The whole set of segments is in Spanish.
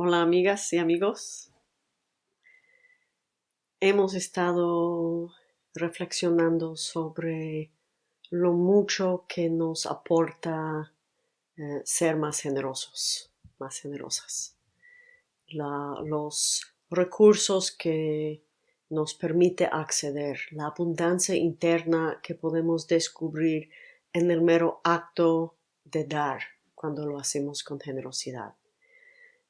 Hola amigas y amigos. Hemos estado reflexionando sobre lo mucho que nos aporta eh, ser más generosos, más generosas. los recursos que nos permite acceder, la abundancia interna que podemos descubrir en el mero acto de dar cuando lo hacemos con generosidad.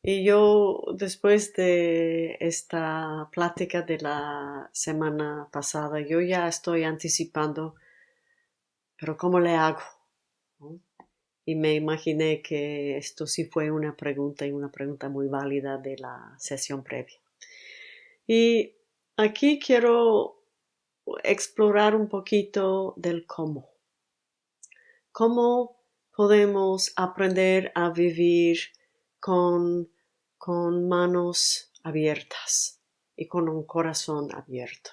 Y yo, después de esta plática de la semana pasada, yo ya estoy anticipando, pero ¿cómo le hago? Y me imaginé que esto sí fue una pregunta y una pregunta muy válida de la sesión previa. Y aquí quiero explorar un poquito del cómo. ¿Cómo podemos aprender a vivir con, con manos abiertas y con un corazón abierto.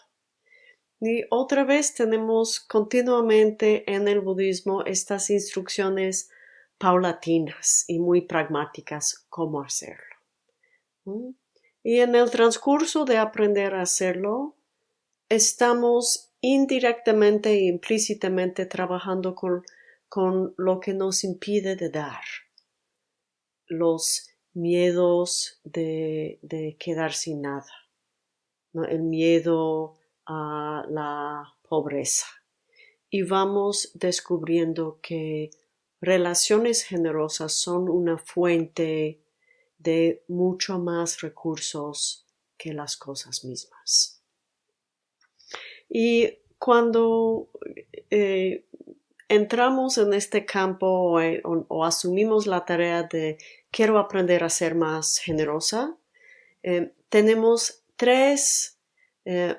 Y otra vez tenemos continuamente en el budismo estas instrucciones paulatinas y muy pragmáticas cómo hacerlo. Y en el transcurso de aprender a hacerlo, estamos indirectamente e implícitamente trabajando con, con lo que nos impide de dar los miedos de, quedar sin nada, el miedo a la pobreza. Y vamos descubriendo que relaciones generosas son una fuente de mucho más recursos que las cosas mismas. Y cuando eh, entramos en este campo eh, o, asumimos la tarea de quiero aprender a ser más generosa, eh, tenemos tres eh,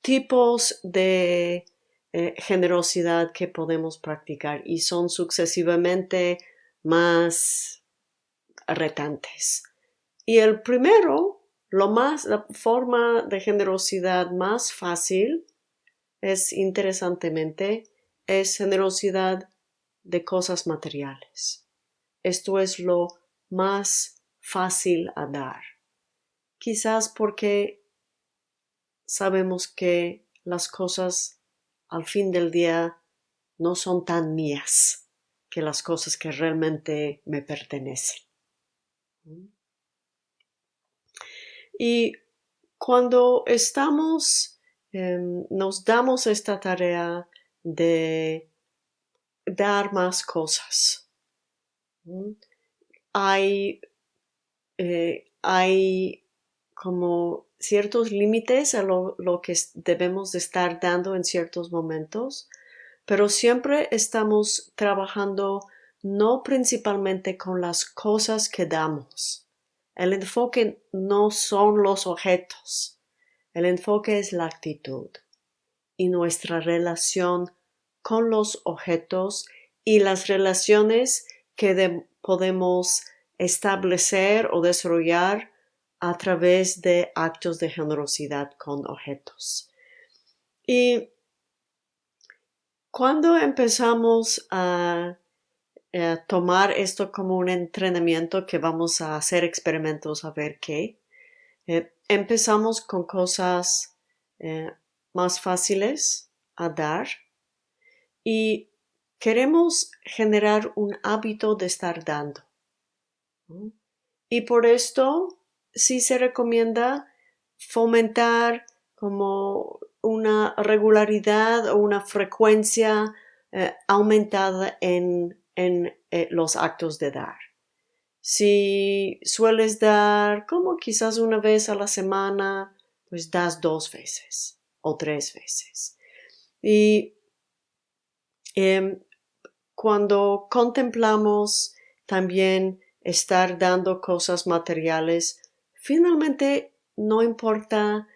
tipos de generosidad que podemos practicar y son sucesivamente más retantes. Y el primero, lo más, la forma de generosidad más fácil es interesantemente es generosidad de cosas materiales. Esto es lo más fácil a dar. Quizás porque sabemos que las cosas al fin del día no son tan mías que las cosas que realmente me pertenecen. Y cuando estamos, em, nos damos esta tarea de dar más cosas. Hay, eh, hay como ciertos límites a lo, lo, que debemos de estar dando en ciertos momentos, pero siempre estamos trabajando no principalmente con las cosas que damos. El enfoque no son los objetos, el enfoque es la actitud y nuestra relación con los objetos y las relaciones que podemos establecer o desarrollar a través de actos de generosidad con objetos. Y cuando empezamos a, tomar esto como un entrenamiento que vamos a hacer experimentos a ver qué, eh, empezamos con cosas eh, más fáciles a dar y queremos generar un hábito de estar dando. Y por esto sí se recomienda fomentar como una regularidad o una frecuencia eh, aumentada en, eh, los actos de dar. Si sueles dar como quizás una vez a la semana, pues das dos veces o tres veces. Y em, cuando contemplamos también estar dando cosas materiales, finalmente no importa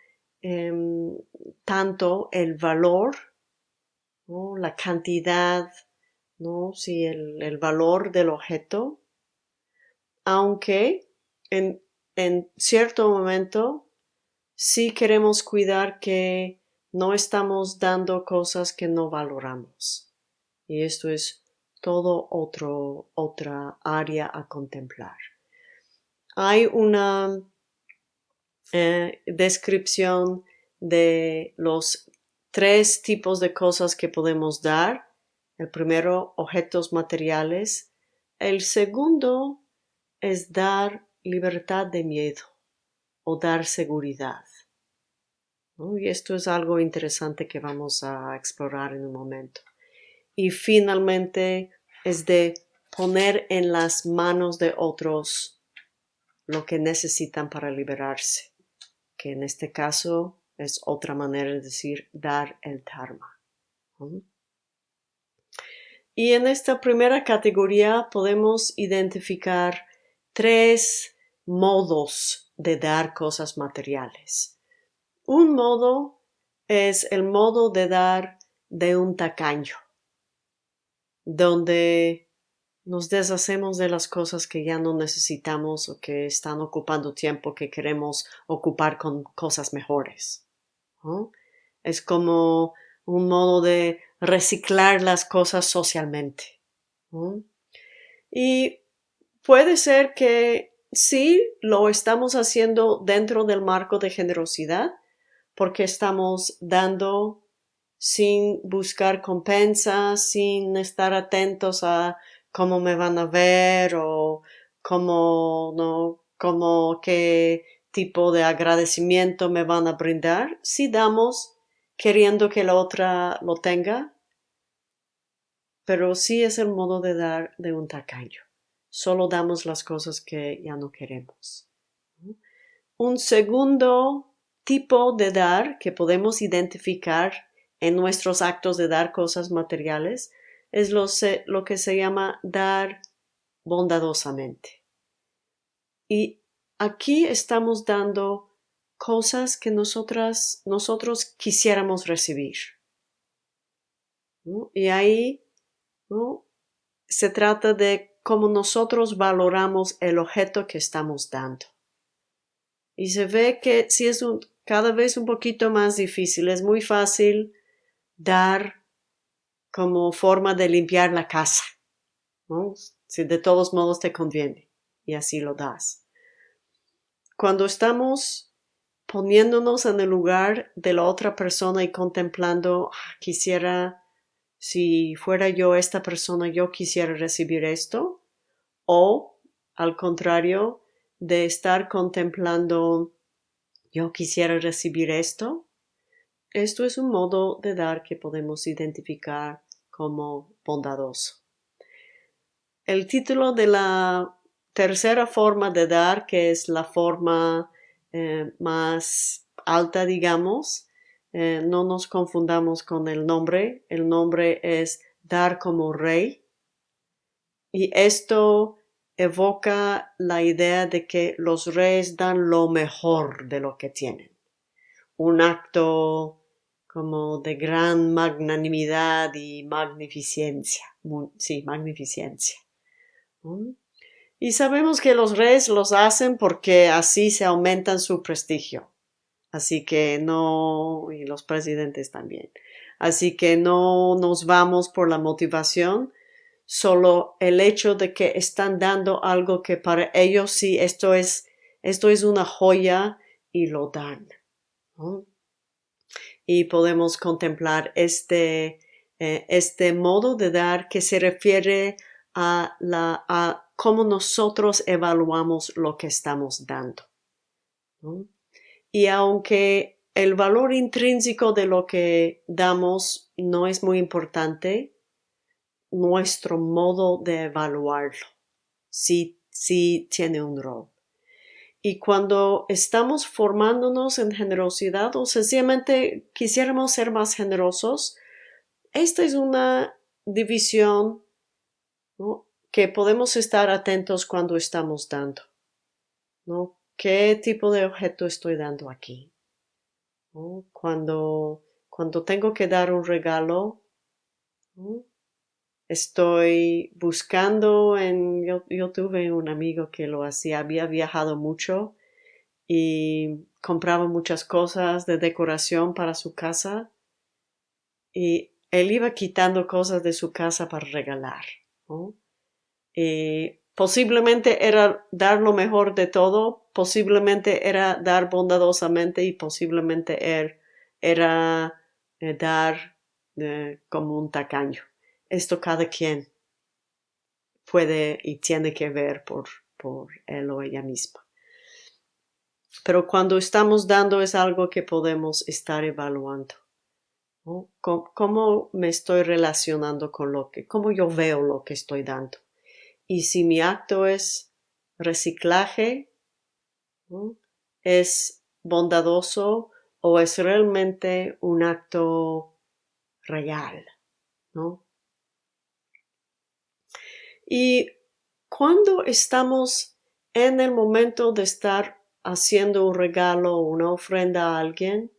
em, tanto el valor, la cantidad, ¿no? si el, el, valor del objeto, aunque en, en cierto momento sí queremos cuidar que no estamos dando cosas que no valoramos. Y esto es todo otro, otra área a contemplar. hay una eh, descripción de los tres tipos de cosas que podemos dar. El primero, objetos materiales. El segundo es dar libertad de miedo o dar seguridad. Y esto es algo interesante que vamos a explorar en un momento. Y finalmente es de poner en las manos de otros lo que necesitan para liberarse, que en este caso es otra manera de decir dar el dharma. Y en esta primera categoría podemos identificar tres modos de dar cosas materiales. Un modo es el modo de dar de un tacaño, donde nos deshacemos de las cosas que ya no necesitamos o que están ocupando tiempo que queremos ocupar con cosas mejores. Es como un modo de reciclar las cosas socialmente. Y puede ser que sí lo estamos haciendo dentro del marco de generosidad, porque estamos dando sin buscar compensas, sin estar atentos a cómo me van a ver o cómo, no, cómo qué tipo de agradecimiento me van a brindar. Si damos queriendo que la otra lo tenga, pero sí es el modo de dar de un tacaño. Solo damos las cosas que ya no queremos. Un segundo tipo de dar que podemos identificar en nuestros actos de dar cosas materiales es lo, que se llama dar bondadosamente. Y aquí estamos dando cosas que nosotras, nosotros quisiéramos recibir. Y ahí se trata de cómo nosotros valoramos el objeto que estamos dando. Y se ve que si es un, cada vez un poquito más difícil, es muy fácil dar como forma de limpiar la casa, Si de todos modos te conviene y así lo das. Cuando estamos poniéndonos en el lugar de la otra persona y contemplando, ah, quisiera, si fuera yo esta persona, yo quisiera recibir esto, o al contrario, de estar contemplando, yo quisiera recibir esto, esto es un modo de dar que podemos identificar como bondadoso. El título de la tercera forma de dar, que es la forma eh, más alta, digamos, eh, no nos confundamos con el nombre. El nombre es dar como rey. Y esto evoca la idea de que los reyes dan lo mejor de lo que tienen. Un acto como de gran magnanimidad y magnificencia. Sí, magnificencia. Y sabemos que los reyes los hacen porque así se aumentan su prestigio. Así que no, y los presidentes también. Así que no nos vamos por la motivación, solo el hecho de que están dando algo que para ellos sí, esto es, esto es una joya y lo dan y podemos contemplar este, eh, este modo de dar que se refiere a, la, a cómo nosotros evaluamos lo que estamos dando. Y aunque el valor intrínseco de lo que damos no es muy importante, nuestro modo de evaluarlo sí, sí tiene un rol. Y cuando estamos formándonos en generosidad o sencillamente quisiéramos ser más generosos, esta es una división que podemos estar atentos cuando estamos dando. ¿no? ¿Qué tipo de objeto estoy dando aquí? Cuando, cuando tengo que dar un regalo, Estoy buscando en, yo, tuve un amigo que lo hacía, había viajado mucho y compraba muchas cosas de decoración para su casa y él iba quitando cosas de su casa para regalar. Y posiblemente era dar lo mejor de todo, posiblemente era dar bondadosamente y posiblemente er, era, eh, dar eh, como un tacaño. Esto cada quien puede y tiene que ver por, por él o ella misma. Pero cuando estamos dando es algo que podemos estar evaluando. ¿Cómo, me estoy relacionando con lo que, cómo yo veo lo que estoy dando? Y si mi acto es reciclaje, es bondadoso o es realmente un acto real, ¿no? Y cuando estamos en el momento de estar haciendo un regalo o una ofrenda a alguien,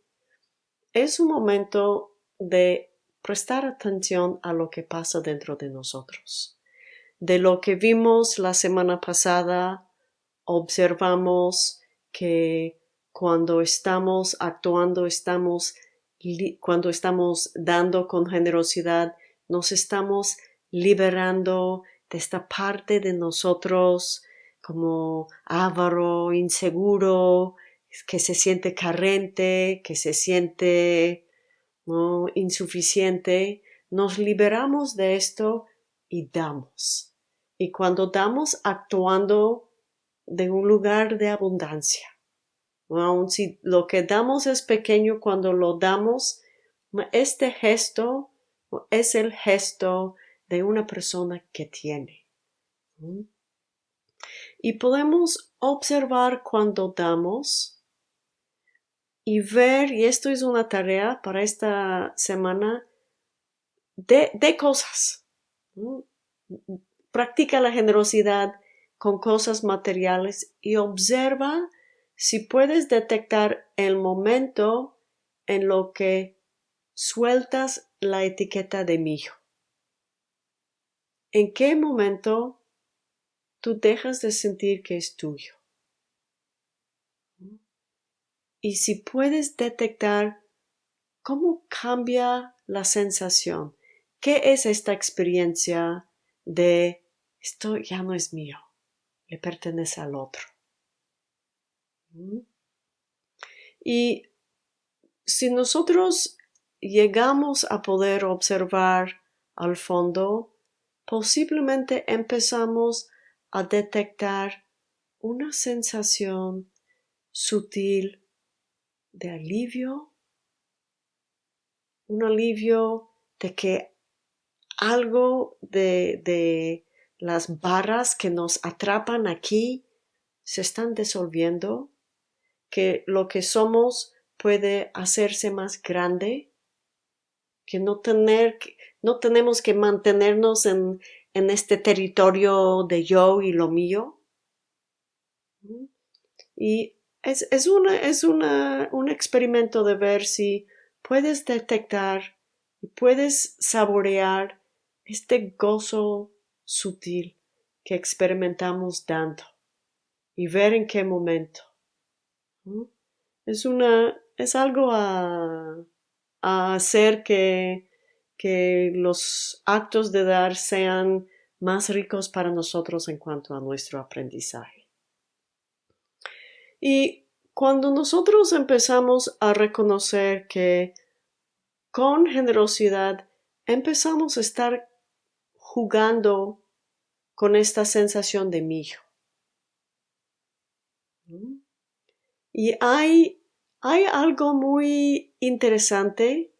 es un momento de prestar atención a lo que pasa dentro de nosotros. De lo que vimos la semana pasada, observamos que cuando estamos actuando, estamos, cuando estamos dando con generosidad, nos estamos liberando de esta parte de nosotros como avaro, inseguro, que se siente carente, que se siente ¿no? insuficiente, nos liberamos de esto y damos. Y cuando damos actuando de un lugar de abundancia. Aun si lo que damos es pequeño, cuando lo damos, este gesto es el gesto de una persona que tiene. Y podemos observar cuando damos y ver, y esto es una tarea para esta semana, de, cosas. Practica la generosidad con cosas materiales y observa si puedes detectar el momento en lo que sueltas la etiqueta de mío. ¿En qué momento tú dejas de sentir que es tuyo? Y si puedes detectar cómo cambia la sensación, qué es esta experiencia de esto ya no es mío, le pertenece al otro. Y si nosotros llegamos a poder observar al fondo posiblemente empezamos a detectar una sensación sutil de alivio, un alivio de que algo de, de las barras que nos atrapan aquí se están disolviendo, que lo que somos puede hacerse más grande, que no tener, no tenemos que mantenernos en, este territorio de yo y lo mío. Y es, es, una, es una, un experimento de ver si puedes detectar puedes saborear este gozo sutil que experimentamos dando y ver en qué momento. Es una, es algo a, a hacer que que los actos de dar sean más ricos para nosotros en cuanto a nuestro aprendizaje. Y cuando nosotros empezamos a reconocer que con generosidad empezamos a estar jugando con esta sensación de mío. Y hay, hay algo muy interesante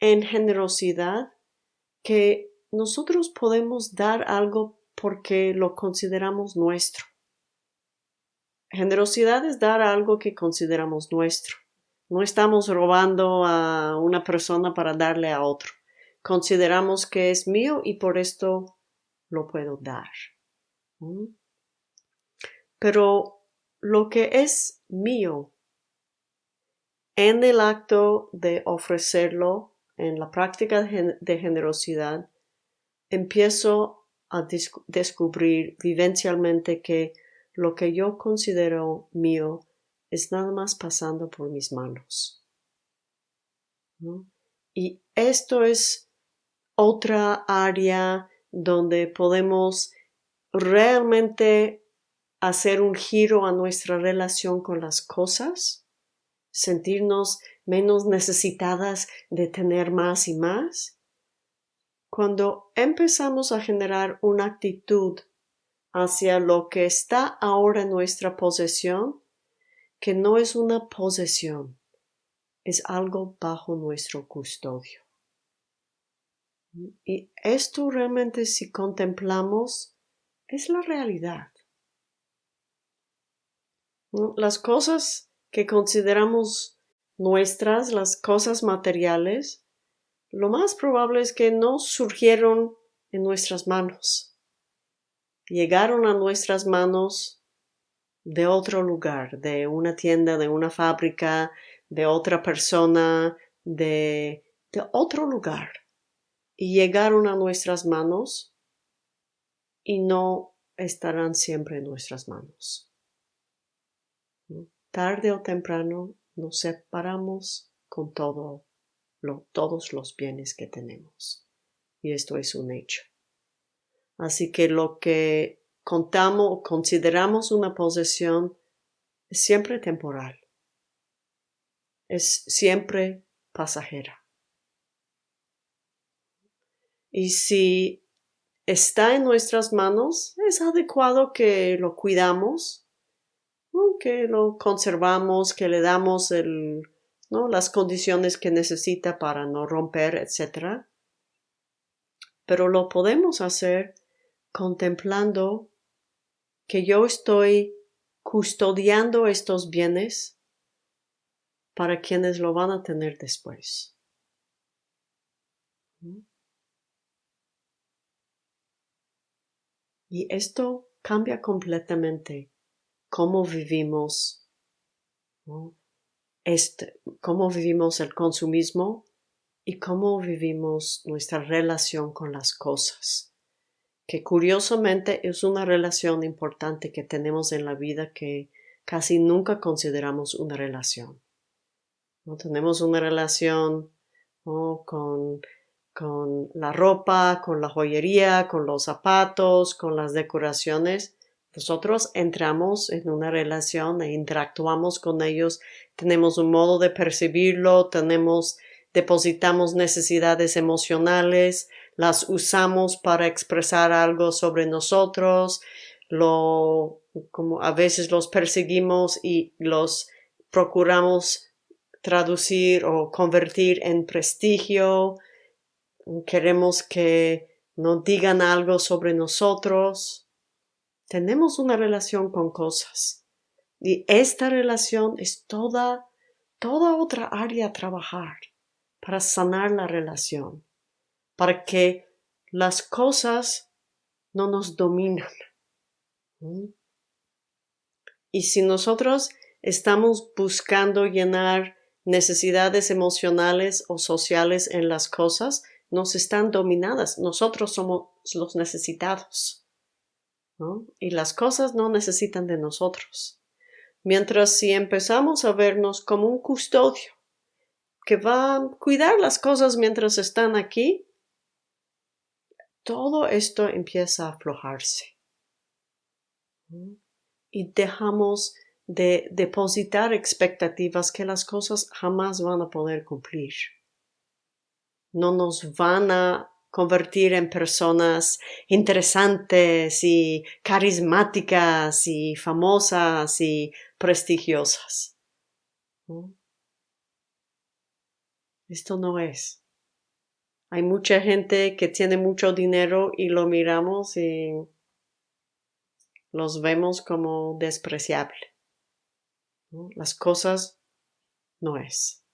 en generosidad que nosotros podemos dar algo porque lo consideramos nuestro. Generosidad es dar algo que consideramos nuestro. No estamos robando a una persona para darle a otro. Consideramos que es mío y por esto lo puedo dar. Pero lo que es mío en el acto de ofrecerlo en la práctica de generosidad, empiezo a descubrir vivencialmente que lo que yo considero mío es nada más pasando por mis manos. Y esto es otra área donde podemos realmente hacer un giro a nuestra relación con las cosas, sentirnos menos necesitadas de tener más y más, cuando empezamos a generar una actitud hacia lo que está ahora en nuestra posesión, que no es una posesión, es algo bajo nuestro custodio. Y esto realmente si contemplamos es la realidad. Las cosas que consideramos nuestras, las cosas materiales, lo más probable es que no surgieron en nuestras manos. Llegaron a nuestras manos de otro lugar, de una tienda, de una fábrica, de otra persona, de, de otro lugar. Llegaron a nuestras manos y no estarán siempre en nuestras manos. Tarde o temprano nos separamos con todo todos los bienes que tenemos. Y esto es un hecho. Así que lo que contamos o consideramos una posesión es siempre temporal. Es siempre pasajera. Y si está en nuestras manos, es adecuado que lo cuidamos, que lo conservamos, que le damos las condiciones que necesita para no romper, etc. Pero lo podemos hacer contemplando que yo estoy custodiando estos bienes para quienes lo van a tener después. Y esto cambia completamente cómo vivimos este, cómo vivimos el consumismo y cómo vivimos nuestra relación con las cosas, que curiosamente es una relación importante que tenemos en la vida que casi nunca consideramos una relación. ¿No? Tenemos una relación con, con la ropa, con la joyería, con los zapatos, con las decoraciones, nosotros entramos en una relación e interactuamos con ellos, tenemos un modo de percibirlo, tenemos, depositamos necesidades emocionales, las usamos para expresar algo sobre nosotros, lo, como a veces los perseguimos y los procuramos traducir o convertir en prestigio, queremos que nos digan algo sobre nosotros, tenemos una relación con cosas y esta relación es toda, toda otra área a trabajar para sanar la relación, para que las cosas no nos dominan. Y si nosotros estamos buscando llenar necesidades emocionales o sociales en las cosas, nos están dominadas. Nosotros somos los necesitados. Y las cosas no necesitan de nosotros. Mientras si empezamos a vernos como un custodio que va a cuidar las cosas mientras están aquí, todo esto empieza a aflojarse. Y dejamos de depositar expectativas que las cosas jamás van a poder cumplir. No nos van a convertir en personas interesantes y carismáticas y famosas y prestigiosas. Esto no es. Hay mucha gente que tiene mucho dinero y lo miramos y los vemos como despreciable. Las cosas no es.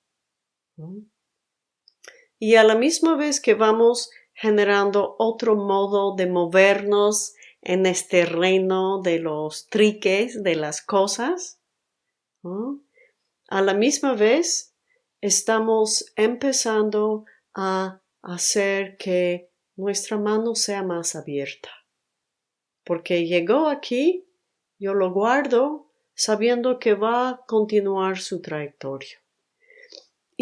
Y a la misma vez que vamos generando otro modo de movernos en este reino de los triques de las cosas. A la misma vez estamos empezando a hacer que nuestra mano sea más abierta. Porque llegó aquí, yo lo guardo sabiendo que va a continuar su trayectoria.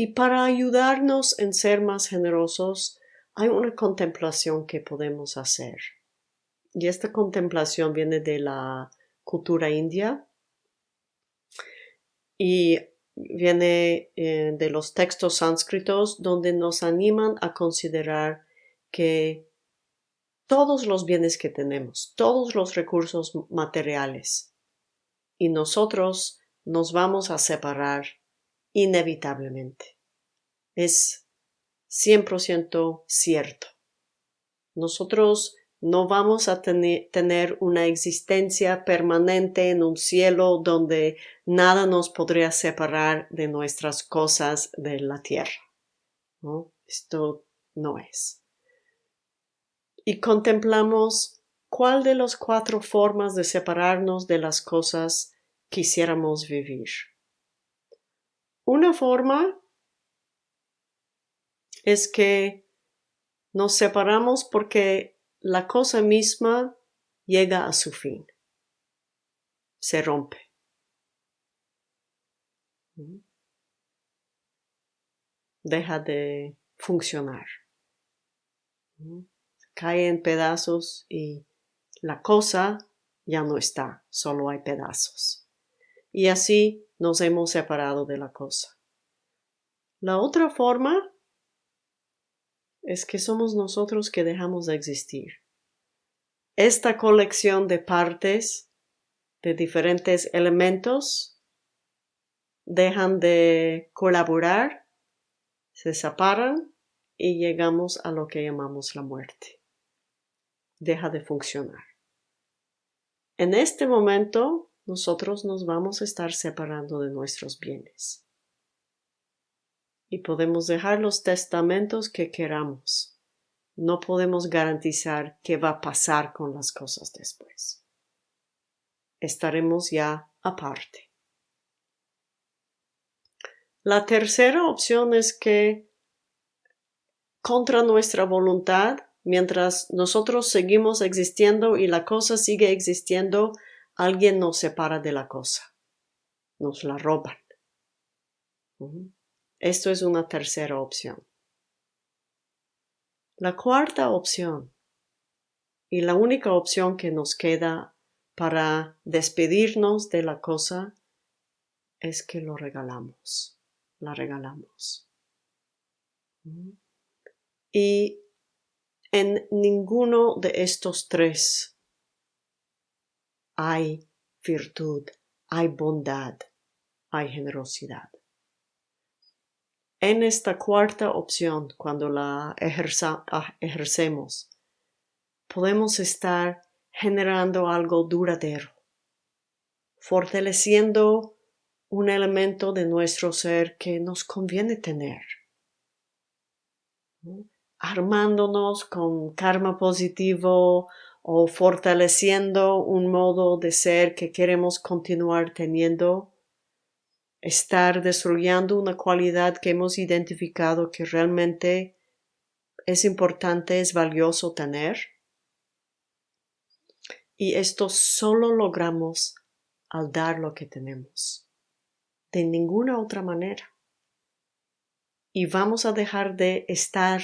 Y para ayudarnos en ser más generosos, hay una contemplación que podemos hacer. Y esta contemplación viene de la cultura india y viene eh, de los textos sánscritos donde nos animan a considerar que todos los bienes que tenemos, todos los recursos materiales, y nosotros nos vamos a separar inevitablemente. Es 100% cierto. Nosotros no vamos a tener una existencia permanente en un cielo donde nada nos podría separar de nuestras cosas de la tierra. Esto no es. Y contemplamos cuál de las cuatro formas de separarnos de las cosas quisiéramos vivir. Una forma es que nos separamos porque la cosa misma llega a su fin, se rompe. Deja de funcionar. Cae en pedazos y la cosa ya no está, solo hay pedazos. Y así nos hemos separado de la cosa. La otra forma es que somos nosotros que dejamos de existir. Esta colección de partes, de diferentes elementos, dejan de colaborar, se separan y llegamos a lo que llamamos la muerte. Deja de funcionar. En este momento, nosotros nos vamos a estar separando de nuestros bienes y podemos dejar los testamentos que queramos. No podemos garantizar qué va a pasar con las cosas después. Estaremos ya aparte. La tercera opción es que contra nuestra voluntad, mientras nosotros seguimos existiendo y la cosa sigue existiendo, alguien nos separa de la cosa. Nos la roban. Esto es una tercera opción. La cuarta opción y la única opción que nos queda para despedirnos de la cosa es que lo regalamos, la regalamos. Y en ninguno de estos tres hay virtud, hay bondad, hay generosidad. En esta cuarta opción, cuando la ah, ejercemos, podemos estar generando algo duradero, fortaleciendo un elemento de nuestro ser que nos conviene tener, armándonos con karma positivo o fortaleciendo un modo de ser que queremos continuar teniendo estar destruyendo una cualidad que hemos identificado que realmente es importante, es valioso tener. Y esto solo logramos al dar lo que tenemos. De ninguna otra manera. Y vamos a dejar de estar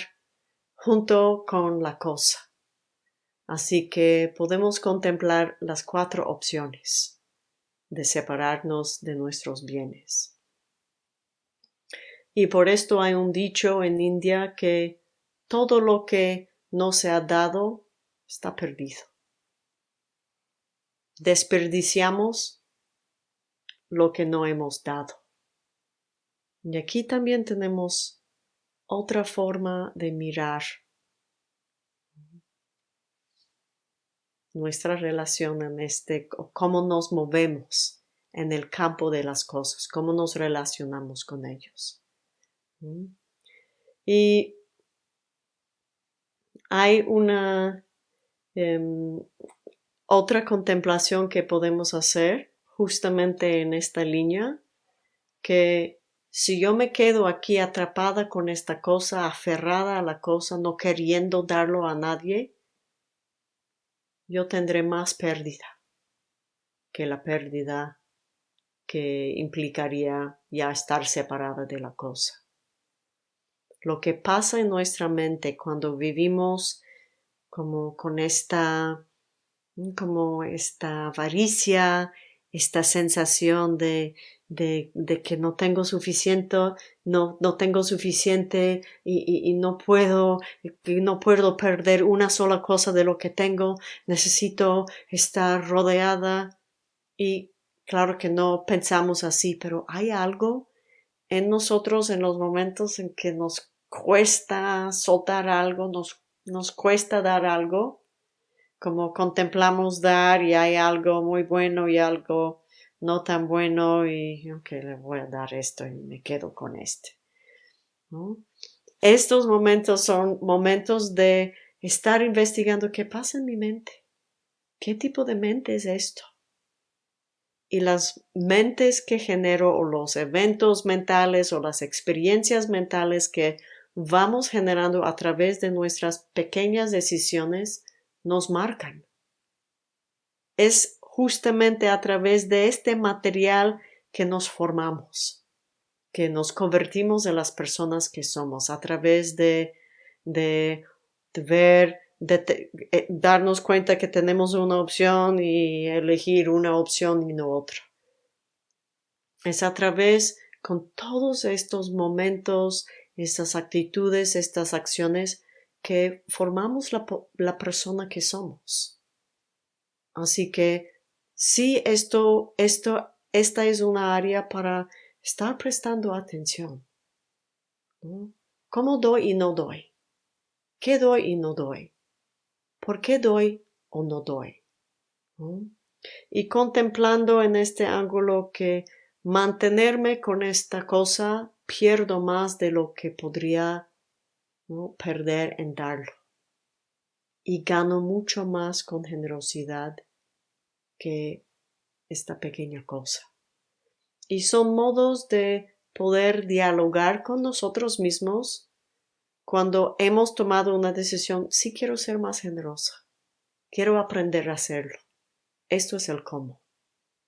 junto con la cosa. Así que podemos contemplar las cuatro opciones de separarnos de nuestros bienes. Y por esto hay un dicho en India que todo lo que no se ha dado está perdido. Desperdiciamos lo que no hemos dado. Y aquí también tenemos otra forma de mirar nuestra relación en este, cómo nos movemos en el campo de las cosas, cómo nos relacionamos con ellos. Y hay una em, otra contemplación que podemos hacer justamente en esta línea, que si yo me quedo aquí atrapada con esta cosa, aferrada a la cosa, no queriendo darlo a nadie, yo tendré más pérdida que la pérdida que implicaría ya estar separada de la cosa. Lo que pasa en nuestra mente cuando vivimos como con esta como esta avaricia, esta sensación de, de, de, que no tengo suficiente, no, no tengo suficiente y, y, no puedo, no puedo perder una sola cosa de lo que tengo, necesito estar rodeada y claro que no pensamos así, pero hay algo en nosotros en los momentos en que nos cuesta soltar algo, nos, nos cuesta dar algo, como contemplamos dar y hay algo muy bueno y algo no tan bueno y ok, le voy a dar esto y me quedo con este. Estos momentos son momentos de estar investigando qué pasa en mi mente. ¿Qué tipo de mente es esto? Y las mentes que genero o los eventos mentales o las experiencias mentales que vamos generando a través de nuestras pequeñas decisiones nos marcan. Es justamente a través de este material que nos formamos, que nos convertimos en las personas que somos, a través de, de, ver, de eh, darnos cuenta que tenemos una opción y elegir una opción y no otra. Es a través con todos estos momentos, estas actitudes, estas acciones que formamos la, persona que somos. Así que sí, esto, esto, esta es una área para estar prestando atención. ¿Cómo doy y no doy? ¿Qué doy y no doy? ¿Por qué doy o no doy? Y contemplando en este ángulo que mantenerme con esta cosa pierdo más de lo que podría perder en darlo. Y gano mucho más con generosidad que esta pequeña cosa. Y son modos de poder dialogar con nosotros mismos cuando hemos tomado una decisión, sí quiero ser más generosa, quiero aprender a hacerlo. Esto es el cómo.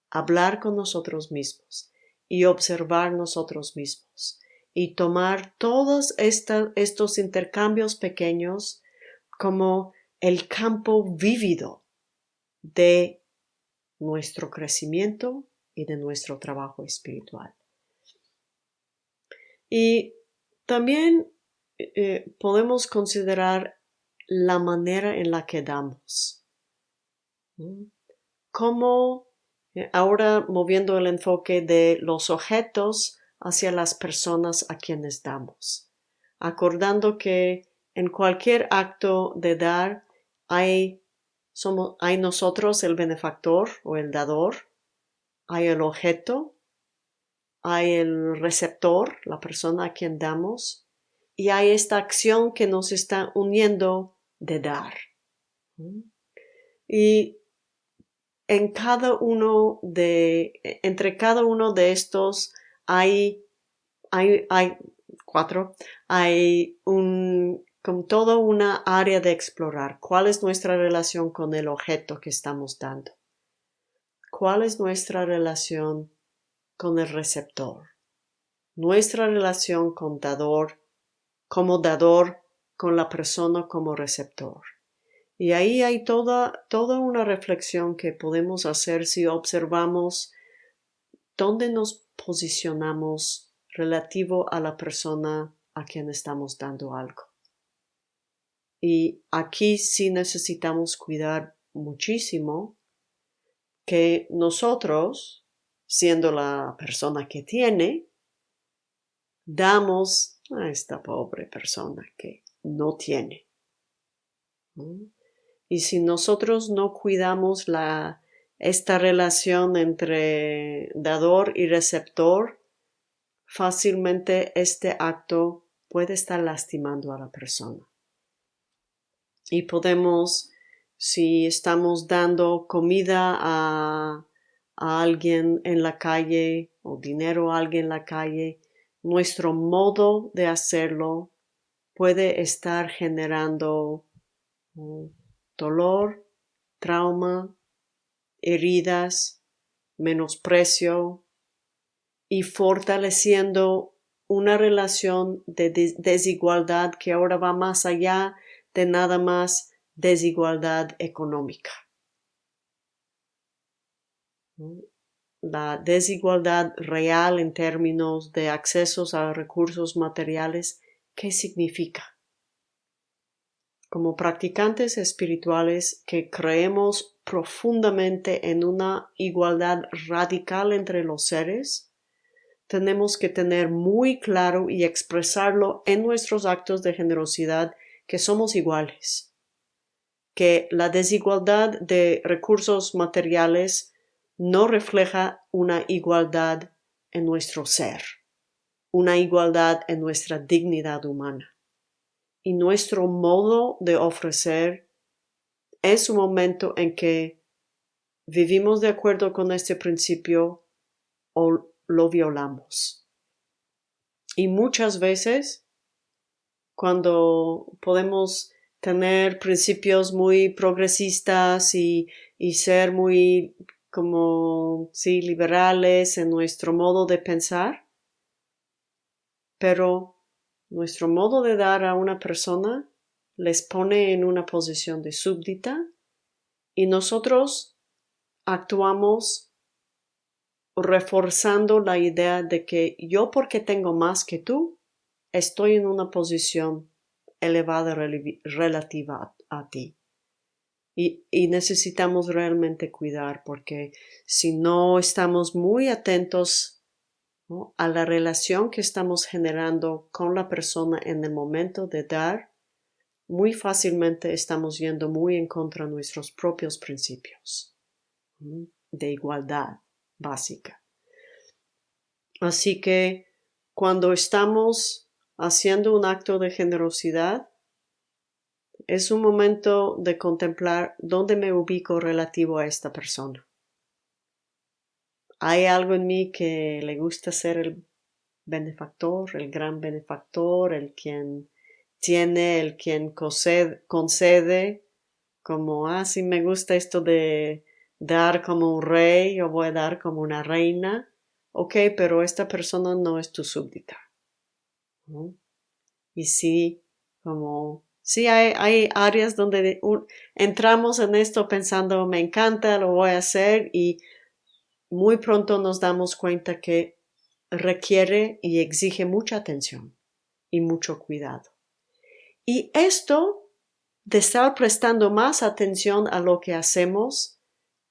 Hablar con nosotros mismos y observar nosotros mismos y tomar todos estos intercambios pequeños como el campo vívido de nuestro crecimiento y de nuestro trabajo espiritual. Y también eh, podemos considerar la manera en la que damos. Como eh, ahora moviendo el enfoque de los objetos hacia las personas a quienes damos, acordando que en cualquier acto de dar hay, somos, hay nosotros el benefactor o el dador, hay el objeto, hay el receptor, la persona a quien damos, y hay esta acción que nos está uniendo de dar. Y en cada uno de, entre cada uno de estos hay, hay, hay cuatro, hay un, con toda una área de explorar. ¿Cuál es nuestra relación con el objeto que estamos dando? ¿Cuál es nuestra relación con el receptor? Nuestra relación con dador, como dador, con la persona como receptor. Y ahí hay toda, toda una reflexión que podemos hacer si observamos dónde nos posicionamos relativo a la persona a quien estamos dando algo. Y aquí sí necesitamos cuidar muchísimo que nosotros, siendo la persona que tiene, damos a esta pobre persona que no tiene. Y si nosotros no cuidamos la esta relación entre dador y receptor, fácilmente este acto puede estar lastimando a la persona. Y podemos, si estamos dando comida a, a alguien en la calle o dinero a alguien en la calle, nuestro modo de hacerlo puede estar generando uh, dolor, trauma, heridas, menosprecio y fortaleciendo una relación de desigualdad que ahora va más allá de nada más desigualdad económica. La desigualdad real en términos de accesos a recursos materiales, ¿qué significa? Como practicantes espirituales que creemos profundamente en una igualdad radical entre los seres, tenemos que tener muy claro y expresarlo en nuestros actos de generosidad que somos iguales, que la desigualdad de recursos materiales no refleja una igualdad en nuestro ser, una igualdad en nuestra dignidad humana. Y nuestro modo de ofrecer es un momento en que vivimos de acuerdo con este principio o lo violamos. Y muchas veces, cuando podemos tener principios muy progresistas y, y ser muy como, sí, liberales en nuestro modo de pensar, pero nuestro modo de dar a una persona les pone en una posición de súbdita y nosotros actuamos reforzando la idea de que yo porque tengo más que tú, estoy en una posición elevada relativa a, ti. Y, necesitamos realmente cuidar porque si no estamos muy atentos a la relación que estamos generando con la persona en el momento de dar, muy fácilmente estamos yendo muy en contra de nuestros propios principios de igualdad básica. Así que cuando estamos haciendo un acto de generosidad, es un momento de contemplar dónde me ubico relativo a esta persona. ¿Hay algo en mí que le gusta ser el benefactor, el gran benefactor, el quien tiene, el quien concede, como, ah, si me gusta esto de dar como un rey o voy a dar como una reina. Ok, pero esta persona no es tu súbdita. Y sí, como, sí hay, hay áreas donde entramos en esto pensando, me encanta, lo voy a hacer y muy pronto nos damos cuenta que requiere y exige mucha atención y mucho cuidado. Y esto de estar prestando más atención a lo que hacemos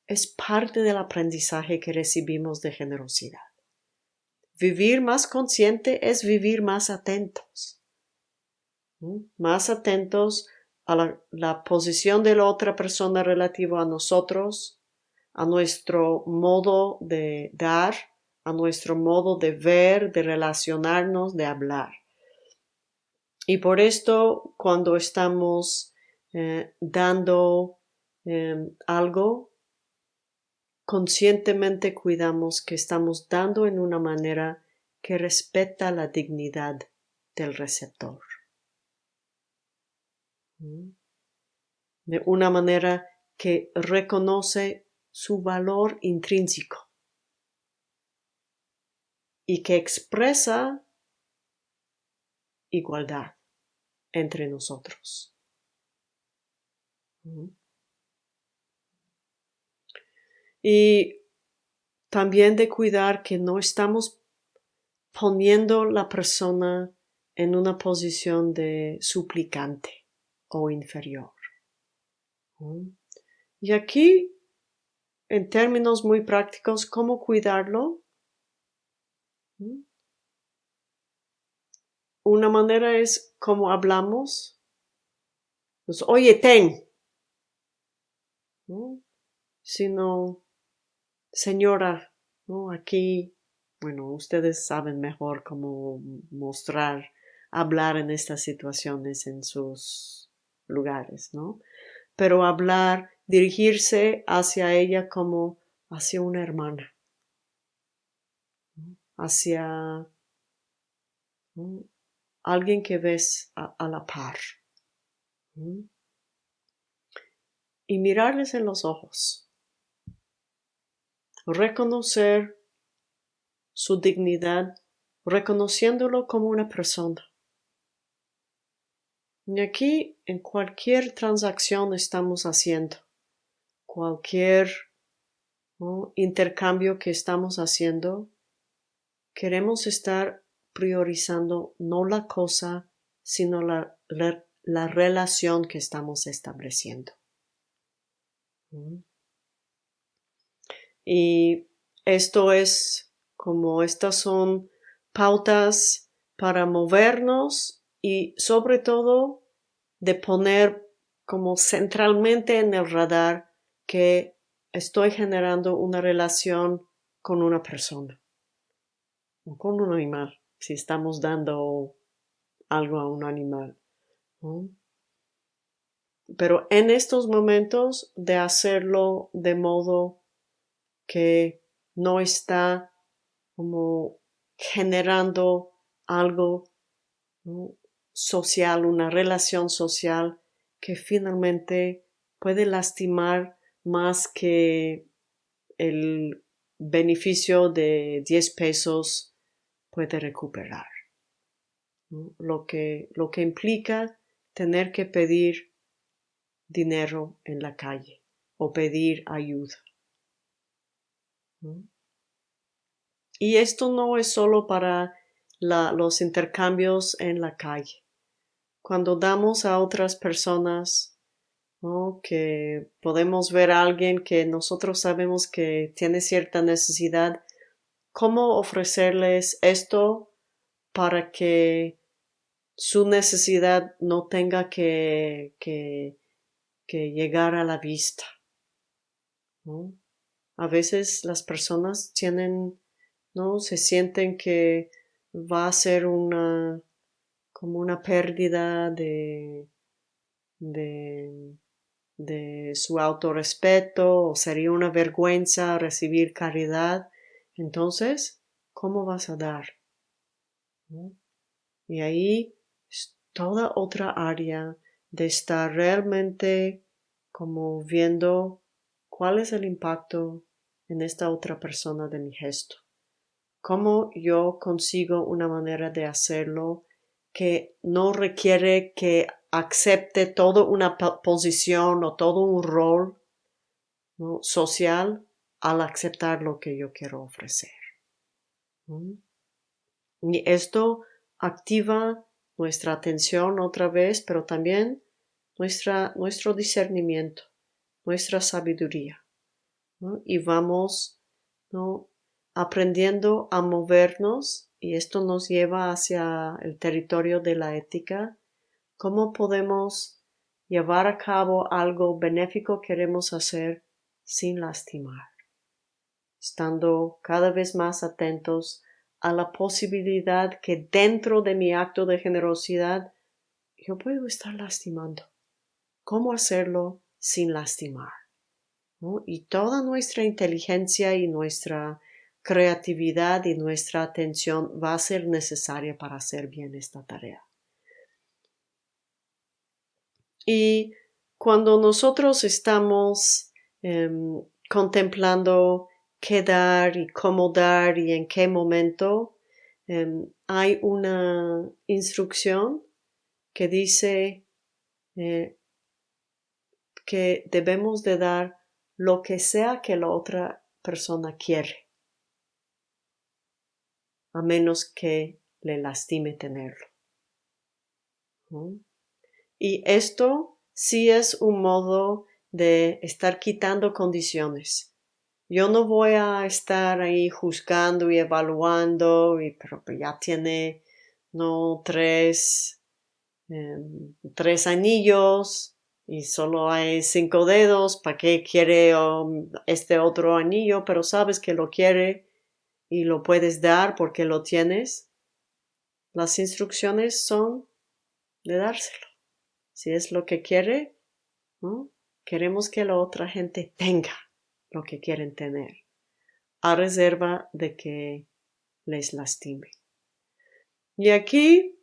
es parte del aprendizaje que recibimos de generosidad. Vivir más consciente es vivir más atentos, más atentos a la, posición de la otra persona relativa a nosotros, a nuestro modo de dar, a nuestro modo de ver, de relacionarnos, de hablar. Y por esto, cuando estamos eh, dando eh, algo, conscientemente cuidamos que estamos dando en una manera que respeta la dignidad del receptor. ¿Mm? De una manera que reconoce su valor intrínseco y que expresa igualdad entre nosotros. ¿Mm? Y también de cuidar que no estamos poniendo la persona en una posición de suplicante o inferior. Y aquí, en términos muy prácticos, ¿cómo cuidarlo? Una manera es como hablamos. Pues, oye, ten. Sino, Señora, ¿no? Aquí, bueno, ustedes saben mejor cómo mostrar, hablar en estas situaciones en sus lugares, ¿no? Pero hablar, dirigirse hacia ella como hacia una hermana, hacia alguien que ves a, a la par. Y mirarles en los ojos reconocer su dignidad, reconociéndolo como una persona. Y aquí, en cualquier transacción estamos haciendo, cualquier intercambio que estamos haciendo, queremos estar priorizando no la cosa, sino la, la, relación que estamos estableciendo. Y esto es como estas son pautas para movernos y sobre todo de poner como centralmente en el radar que estoy generando una relación con una persona o con un animal, si estamos dando algo a un animal. Pero en estos momentos de hacerlo de modo que no está como generando algo social, una relación social que finalmente puede lastimar más que el beneficio de 10 pesos puede recuperar. Lo, que, lo que implica tener que pedir dinero en la calle o pedir ayuda. Y esto no es solo para los intercambios en la calle. Cuando damos a otras personas que podemos ver a alguien que nosotros sabemos que tiene cierta necesidad, ¿cómo ofrecerles esto para que su necesidad no tenga que, que, llegar a la vista? A veces las personas tienen, ¿no? Se sienten que va a ser una, como una pérdida de, de, de su autorrespeto o sería una vergüenza recibir caridad, entonces, ¿cómo vas a dar? Y ahí es toda otra área de estar realmente como viendo cuál es el impacto en esta otra persona de mi gesto. Cómo yo consigo una manera de hacerlo que no requiere que acepte toda una posición o todo un rol social al aceptar lo que yo quiero ofrecer. Y esto activa nuestra atención otra vez, pero también nuestra, nuestro discernimiento, nuestra sabiduría. Y vamos aprendiendo a movernos y esto nos lleva hacia el territorio de la ética cómo podemos llevar a cabo algo benéfico que queremos hacer sin lastimar, estando cada vez más atentos a la posibilidad que dentro de mi acto de generosidad yo puedo estar lastimando. ¿Cómo hacerlo sin lastimar? Y toda nuestra inteligencia y nuestra creatividad y nuestra atención va a ser necesaria para hacer bien esta tarea. Y cuando nosotros estamos em, contemplando qué dar y cómo dar y en qué momento, em, hay una instrucción que dice eh, que debemos de dar lo que sea que la otra persona quiere, a menos que le lastime tenerlo. Y esto sí es un modo de estar quitando condiciones. Yo no voy a estar ahí juzgando y evaluando, y, pero ya tiene no tres, em, tres anillos y solo hay cinco dedos, ¿para qué quiere um, este otro anillo? Pero sabes que lo quiere y lo puedes dar porque lo tienes. Las instrucciones son de dárselo si es lo que quiere, queremos que la otra gente tenga lo que quieren tener, a reserva de que les lastime. Y aquí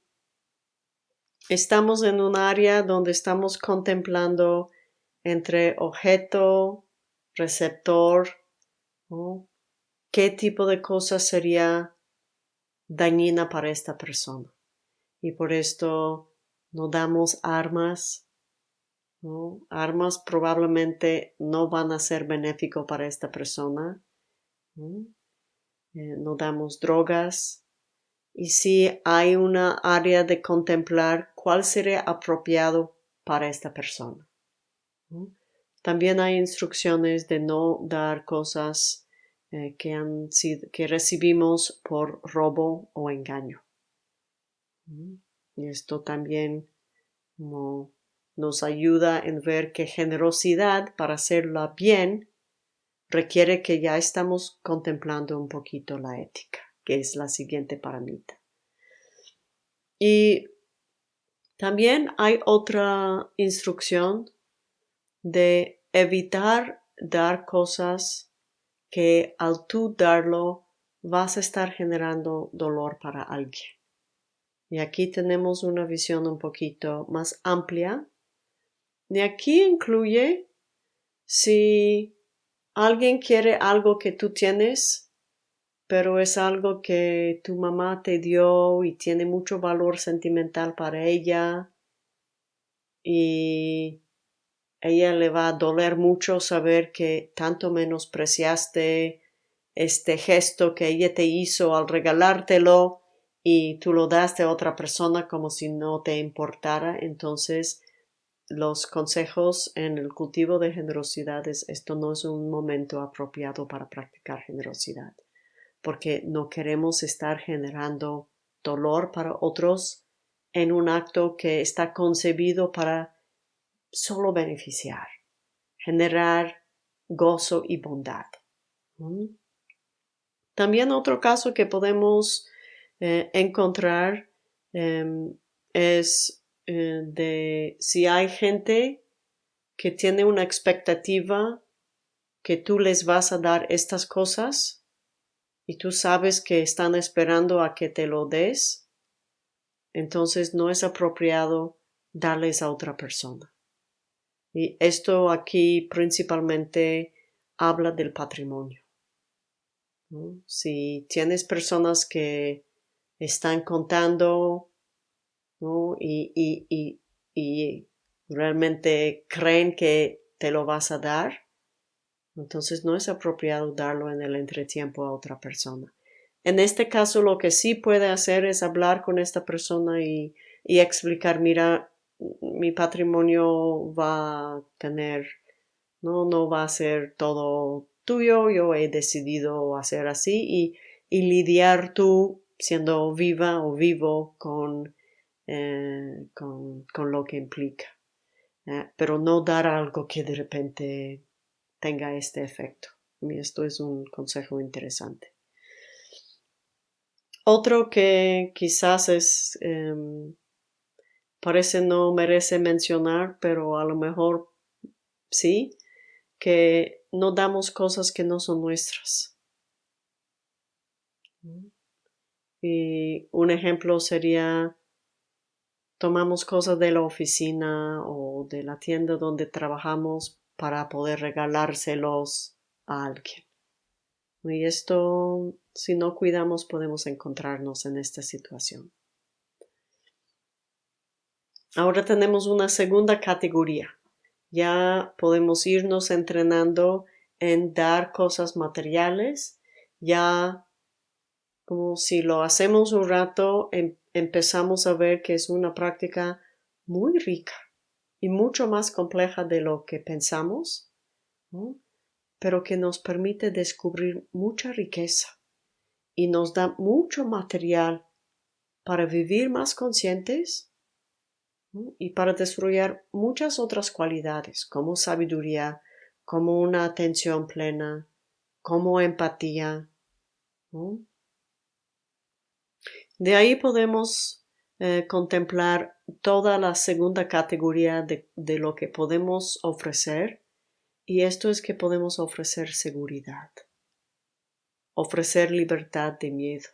estamos en un área donde estamos contemplando entre objeto, receptor, qué tipo de cosa sería dañina para esta persona. Y por esto no damos armas, Armas probablemente no van a ser benéfico para esta persona. ¿no? Eh, no damos drogas. Y si hay una área de contemplar cuál sería apropiado para esta persona. También hay instrucciones de no dar cosas eh, que, han que recibimos por robo o engaño. Y esto también nos ayuda en ver que generosidad para hacerla bien requiere que ya estamos contemplando un poquito la ética, que es la siguiente paramita. Y también hay otra instrucción de evitar dar cosas que al tú darlo vas a estar generando dolor para alguien. Y aquí tenemos una visión un poquito más amplia. Y aquí incluye si alguien quiere algo que tú tienes, pero es algo que tu mamá te dio y tiene mucho valor sentimental para ella. Y ella le va a doler mucho saber que tanto menospreciaste este gesto que ella te hizo al regalártelo y tú lo das a otra persona como si no te importara, entonces los consejos en el cultivo de generosidad es esto no es un momento apropiado para practicar generosidad, porque no queremos estar generando dolor para otros en un acto que está concebido para solo beneficiar, generar gozo y bondad. También otro caso que podemos eh, encontrar em, es eh, de si hay gente que tiene una expectativa que tú les vas a dar estas cosas y tú sabes que están esperando a que te lo des, entonces no es apropiado darles a otra persona. Y esto aquí principalmente habla del patrimonio. Si tienes personas que están contando y, y, y, realmente creen que te lo vas a dar, entonces no es apropiado darlo en el entretiempo a otra persona. En este caso lo que sí puede hacer es hablar con esta persona y, y explicar, mira, mi patrimonio va a tener, no, no va a ser todo tuyo, yo he decidido hacer así y, y lidiar tú siendo viva o vivo con, eh, con, con, lo que implica. Eh, pero no dar algo que de repente tenga este efecto. Y esto es un consejo interesante. Otro que quizás es, em, parece no merece mencionar, pero a lo mejor sí, que no damos cosas que no son nuestras. Y un ejemplo sería tomamos cosas de la oficina o de la tienda donde trabajamos para poder regalárselos a alguien. Y esto, si no cuidamos, podemos encontrarnos en esta situación. Ahora tenemos una segunda categoría. Ya podemos irnos entrenando en dar cosas materiales, ya como si lo hacemos un rato, em, empezamos a ver que es una práctica muy rica y mucho más compleja de lo que pensamos, pero que nos permite descubrir mucha riqueza y nos da mucho material para vivir más conscientes y para desarrollar muchas otras cualidades como sabiduría, como una atención plena, como empatía. De ahí podemos eh, contemplar toda la segunda categoría de, de lo que podemos ofrecer y esto es que podemos ofrecer seguridad, ofrecer libertad de miedo.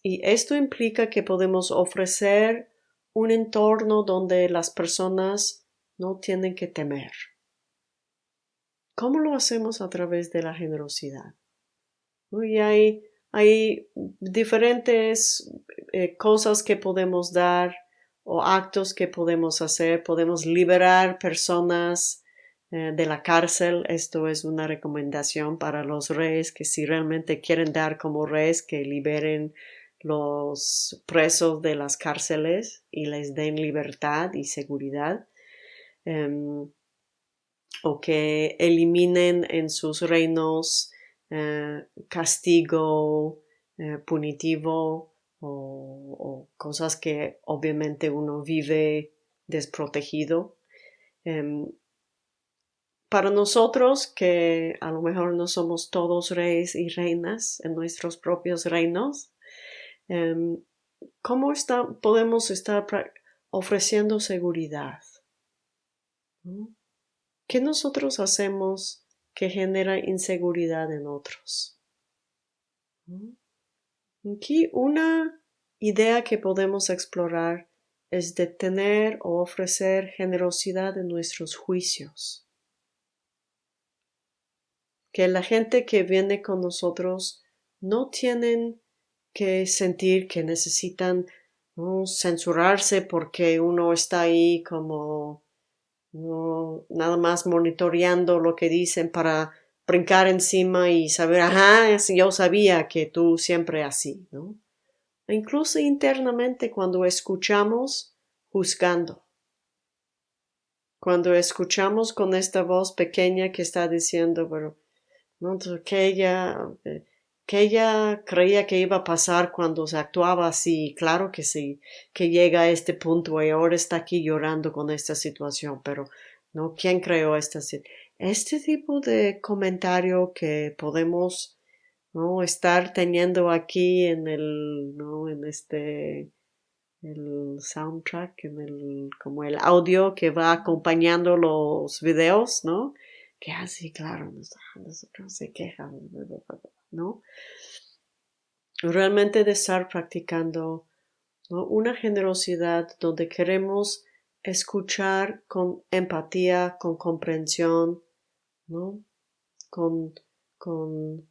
Y esto implica que podemos ofrecer un entorno donde las personas no tienen que temer. ¿Cómo lo hacemos a través de la generosidad? Y hay hay diferentes eh, cosas que podemos dar o actos que podemos hacer. Podemos liberar personas eh, de la cárcel. Esto es una recomendación para los reyes que si realmente quieren dar como reyes, que liberen los presos de las cárceles y les den libertad y seguridad. Em, o que eliminen en sus reinos eh, castigo eh, punitivo o, cosas que obviamente uno vive desprotegido. Em, para nosotros, que a lo mejor no somos todos reyes y reinas en nuestros propios reinos, em, ¿cómo podemos estar ofreciendo seguridad? ¿Qué nosotros hacemos que genera inseguridad en otros? Aquí una idea que podemos explorar es de tener o ofrecer generosidad en nuestros juicios. Que la gente que viene con nosotros no tienen que sentir que necesitan censurarse porque uno está ahí como no nada más monitoreando lo que dicen para brincar encima y saber, ajá, yo sabía que tú siempre así, ¿no? E incluso internamente cuando escuchamos juzgando, cuando escuchamos con esta voz pequeña que está diciendo, pero, ¿no? que ella, eh, que ella creía que iba a pasar cuando se actuaba así, claro que sí, que llega a este punto y ahora está aquí llorando con esta situación, pero ¿no? ¿Quién creó esta situación? Este tipo de comentario que podemos ¿no? estar teniendo aquí en el, ¿no? en este, el soundtrack, en el, como el audio que va acompañando los videos, ¿no? Que así, claro, nosotros se quejan, ¿no? Realmente de estar practicando una generosidad donde queremos escuchar con empatía, con comprensión, ¿no? Con, con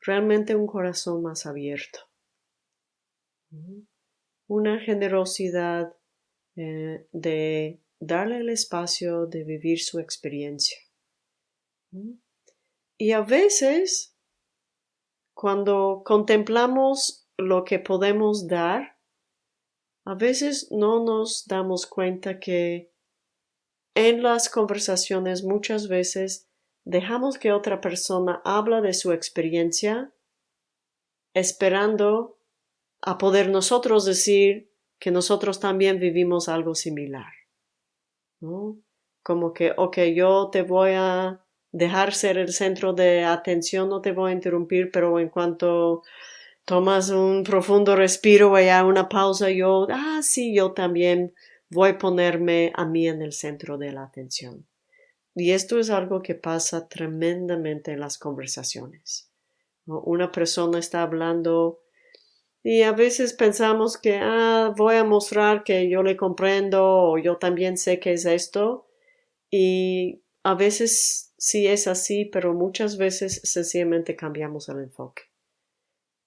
realmente un corazón más abierto. Una generosidad eh, de darle el espacio de vivir su experiencia. Y a veces, cuando contemplamos lo que podemos dar, a veces no nos damos cuenta que en las conversaciones muchas veces dejamos que otra persona habla de su experiencia esperando a poder nosotros decir que nosotros también vivimos algo similar. ¿no? Como que, ok, yo te voy a dejar ser el centro de atención, no te voy a interrumpir, pero en cuanto tomas un profundo respiro y una pausa, yo, ah, sí, yo también voy a ponerme a mí en el centro de la atención. Y esto es algo que pasa tremendamente en las conversaciones. Una persona está hablando y a veces pensamos que, ah, voy a mostrar que yo le comprendo o yo también sé que es esto. Y a veces sí es así, pero muchas veces sencillamente cambiamos el enfoque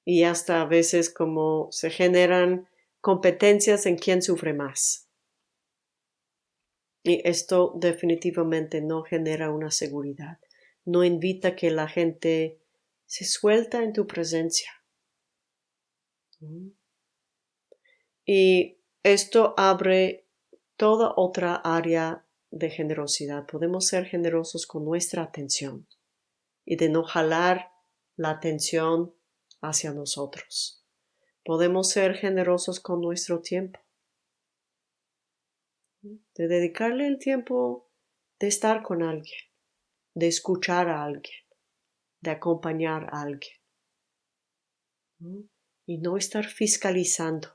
y hasta a veces como se generan competencias en quién sufre más. Y esto definitivamente no genera una seguridad, no invita que la gente se suelta en tu presencia. Y esto abre toda otra área de generosidad. Podemos ser generosos con nuestra atención y de no jalar la atención hacia nosotros. Podemos ser generosos con nuestro tiempo, de dedicarle el tiempo de estar con alguien, de escuchar a alguien, de acompañar a alguien. Y no estar fiscalizando,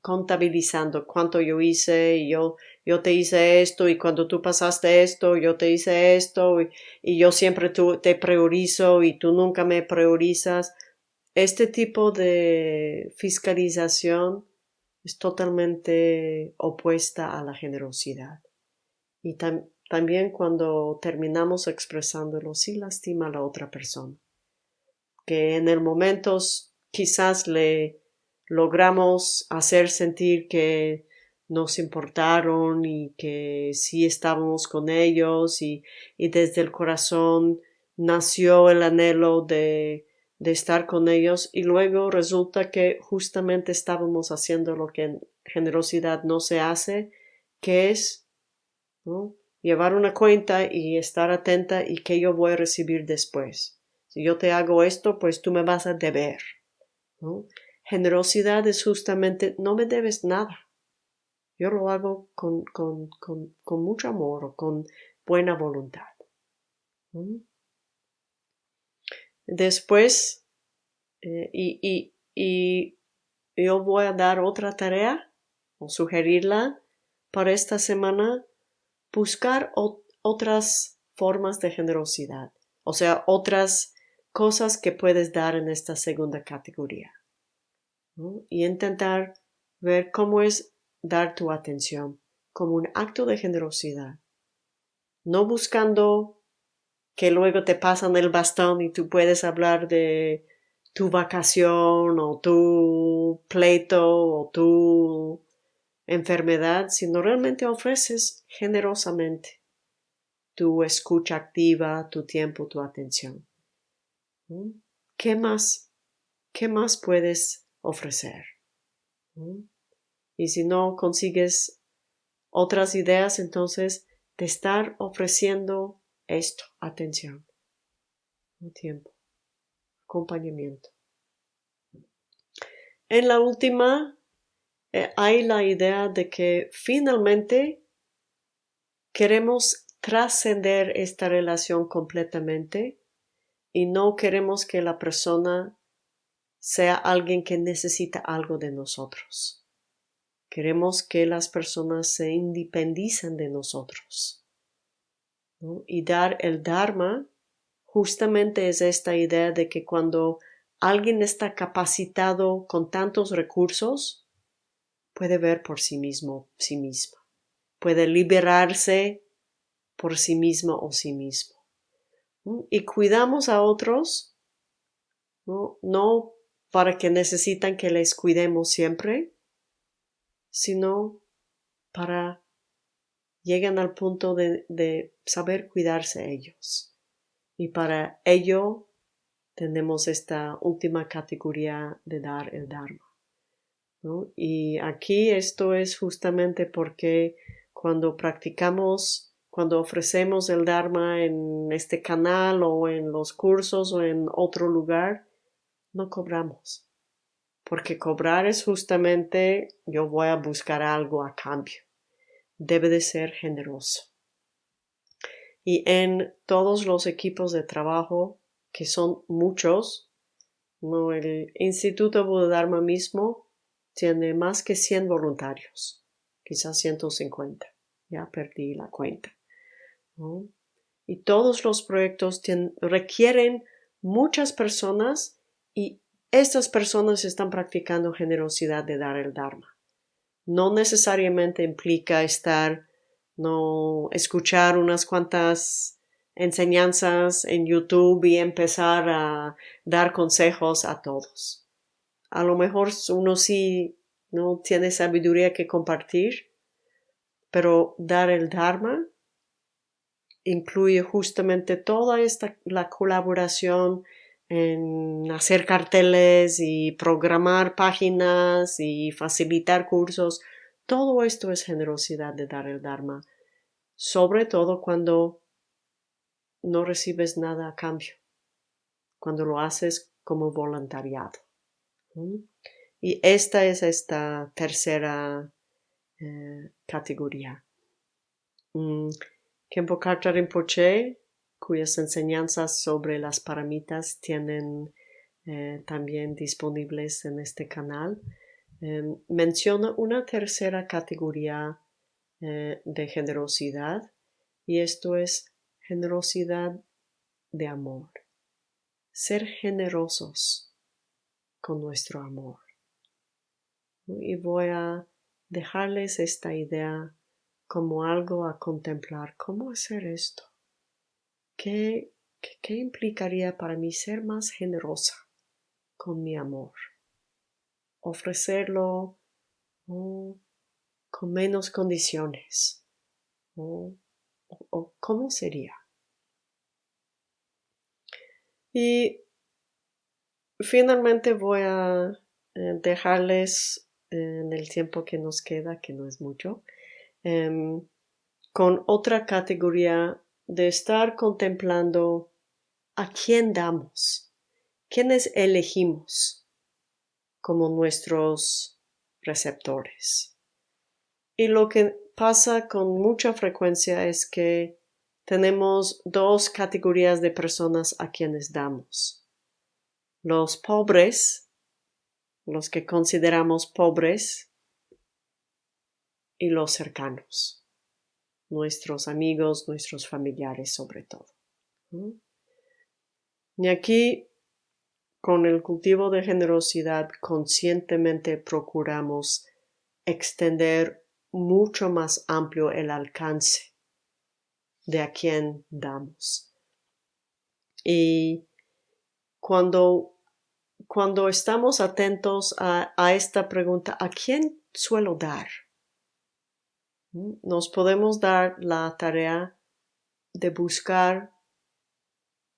contabilizando cuánto yo hice y yo, yo te hice esto y cuando tú pasaste esto, yo te hice esto y, yo siempre te priorizo y tú nunca me priorizas. Este tipo de fiscalización es totalmente opuesta a la generosidad. Y también cuando terminamos expresándolo, sí lastima a la otra persona. Que en el momento quizás le logramos hacer sentir que nos importaron y que sí estábamos con ellos y, y desde el corazón nació el anhelo de, de estar con ellos y luego resulta que justamente estábamos haciendo lo que en generosidad no se hace, que es llevar una cuenta y estar atenta y que yo voy a recibir después. Si yo te hago esto, pues tú me vas a deber. Generosidad es justamente no me debes nada. Yo lo hago con, con, con, mucho amor o con buena voluntad. Después, eh, y, y, y yo voy a dar otra tarea o sugerirla para esta semana, buscar otras formas de generosidad, o sea, otras cosas que puedes dar en esta segunda categoría. Y intentar ver cómo es dar tu atención como un acto de generosidad, no buscando que luego te pasan el bastón y tú puedes hablar de tu vacación o tu pleito o tu enfermedad, sino realmente ofreces generosamente tu escucha activa, tu tiempo, tu atención. ¿Qué más? ¿Qué más puedes ofrecer? Y si no consigues otras ideas, entonces te estar ofreciendo esto, atención, un tiempo, acompañamiento. En la última eh, hay la idea de que finalmente queremos trascender esta relación completamente y no queremos que la persona sea alguien que necesita algo de nosotros. Queremos que las personas se independicen de nosotros. Y dar el Dharma justamente es esta idea de que cuando alguien está capacitado con tantos recursos, puede ver por sí mismo, sí misma, puede liberarse por sí mismo o sí mismo. Y cuidamos a otros, ¿no? no para que necesitan que les cuidemos siempre, sino para llegan al punto de, saber cuidarse ellos. Y para ello tenemos esta última categoría de dar el Dharma. Y aquí esto es justamente porque cuando practicamos, cuando ofrecemos el Dharma en este canal o en los cursos o en otro lugar, no cobramos. Porque cobrar es justamente yo voy a buscar algo a cambio debe de ser generoso. Y en todos los equipos de trabajo, que son muchos, ¿no? el Instituto Dharma mismo tiene más que 100 voluntarios, quizás 150, ya perdí la cuenta. Y todos los proyectos requieren muchas personas y estas personas están practicando generosidad de dar el Dharma no necesariamente implica estar, no escuchar unas cuantas enseñanzas en YouTube y empezar a dar consejos a todos. A lo mejor uno sí no tiene sabiduría que compartir, pero dar el Dharma incluye justamente toda esta la colaboración en hacer carteles y programar páginas y facilitar cursos. Todo esto es generosidad de dar el Dharma, sobre todo cuando no recibes nada a cambio, cuando lo haces como voluntariado. Y esta es esta tercera eh, categoría. Mm, Kempo cuyas enseñanzas sobre las paramitas tienen eh, también disponibles en este canal, em, menciona una tercera categoría eh, de generosidad y esto es generosidad de amor. Ser generosos con nuestro amor. Y voy a dejarles esta idea como algo a contemplar. ¿Cómo hacer esto? ¿Qué, qué, implicaría para mí ser más generosa con mi amor? ofrecerlo con menos condiciones. o ¿Cómo sería? Y finalmente voy a eh, dejarles en el tiempo que nos queda, que no es mucho, em, con otra categoría de estar contemplando a quién damos, quiénes elegimos como nuestros receptores. Y lo que pasa con mucha frecuencia es que tenemos dos categorías de personas a quienes damos. Los pobres, los que consideramos pobres, y los cercanos, nuestros amigos, nuestros familiares sobre todo. Y aquí, con el cultivo de generosidad, conscientemente procuramos extender mucho más amplio el alcance de a quién damos. Y cuando, cuando estamos atentos a esta pregunta, ¿a quién suelo dar? Nos podemos dar la tarea de buscar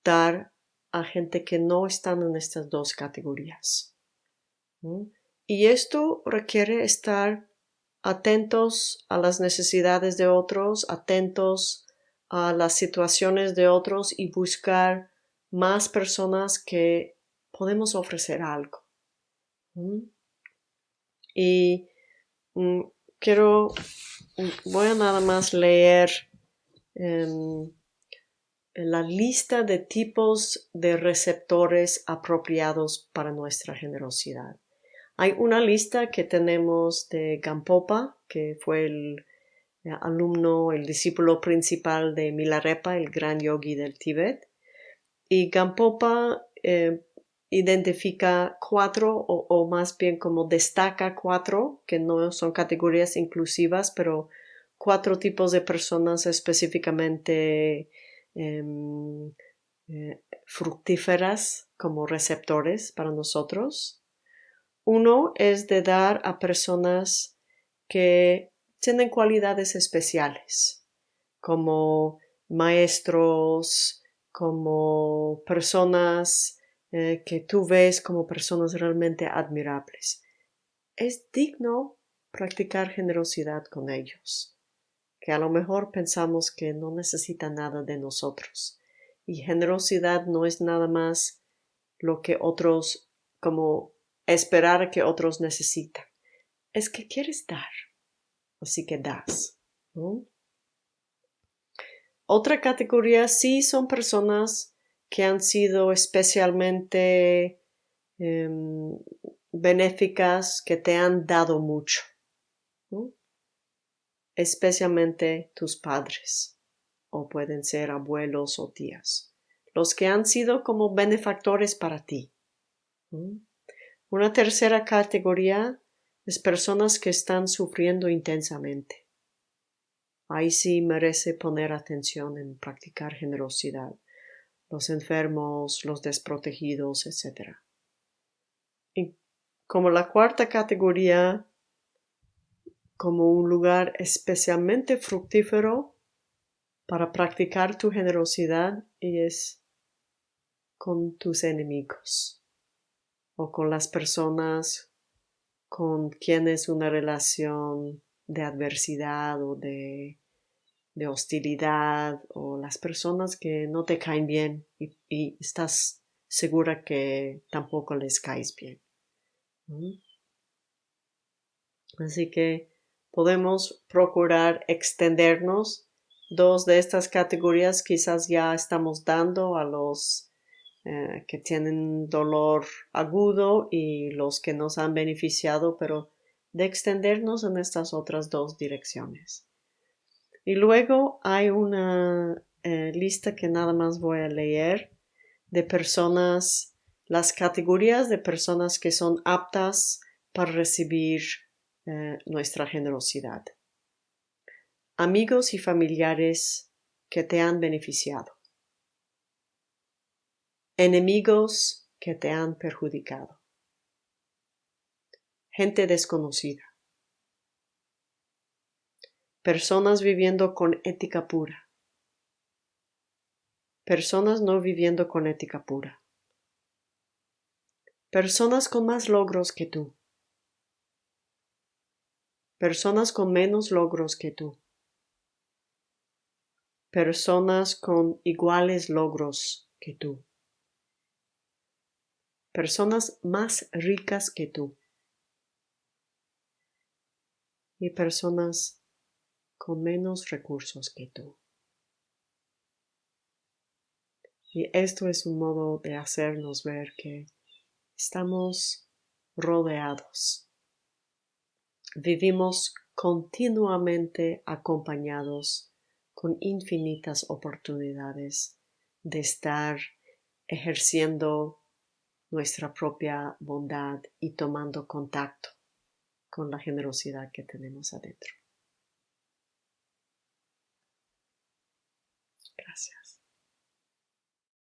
dar a gente que no están en estas dos categorías. Y esto requiere estar atentos a las necesidades de otros, atentos a las situaciones de otros y buscar más personas que podemos ofrecer algo. Y mm, quiero, voy a nada más leer em, la lista de tipos de receptores apropiados para nuestra generosidad. Hay una lista que tenemos de Gampopa, que fue el eh, alumno, el discípulo principal de Milarepa, el gran yogi del Tíbet. Y Gampopa eh, identifica cuatro, o, más bien como destaca cuatro, que no son categorías inclusivas, pero cuatro tipos de personas específicamente em, eh, fructíferas como receptores para nosotros. Uno es de dar a personas que tienen cualidades especiales, como maestros, como personas eh, que tú ves como personas realmente admirables. Es digno practicar generosidad con ellos, que a lo mejor pensamos que no necesitan nada de nosotros. Y generosidad no es nada más lo que otros, como esperar que otros necesitan. Es que quieres dar así que das. Otra categoría sí son personas que han sido especialmente em, benéficas, que te han dado mucho, especialmente tus padres, o pueden ser abuelos o tías, los que han sido como benefactores para ti. Una tercera categoría es personas que están sufriendo intensamente. Ahí sí merece poner atención en practicar generosidad, los enfermos, los desprotegidos, etc. Y como la cuarta categoría, como un lugar especialmente fructífero para practicar tu generosidad y es con tus enemigos o con las personas con quien es una relación de adversidad o de, hostilidad o las personas que no te caen bien y, estás segura que tampoco les caes bien. Así que podemos procurar extendernos. Dos de estas categorías quizás ya estamos dando a los eh, que tienen dolor agudo y los que nos han beneficiado, pero de extendernos en estas otras dos direcciones. Y luego hay una eh, lista que nada más voy a leer de personas, las categorías de personas que son aptas para recibir eh, nuestra generosidad. Amigos y familiares que te han beneficiado enemigos que te han perjudicado. gente desconocida, personas viviendo con ética pura, personas no viviendo con ética pura, personas con más logros que tú, personas con menos logros que tú, personas con iguales logros que tú, personas más ricas que tú. Y personas con menos recursos que tú. Y esto es un modo de hacernos ver que estamos rodeados. Vivimos continuamente acompañados con infinitas oportunidades de estar ejerciendo nuestra propia bondad y tomando contacto con la generosidad que tenemos adentro.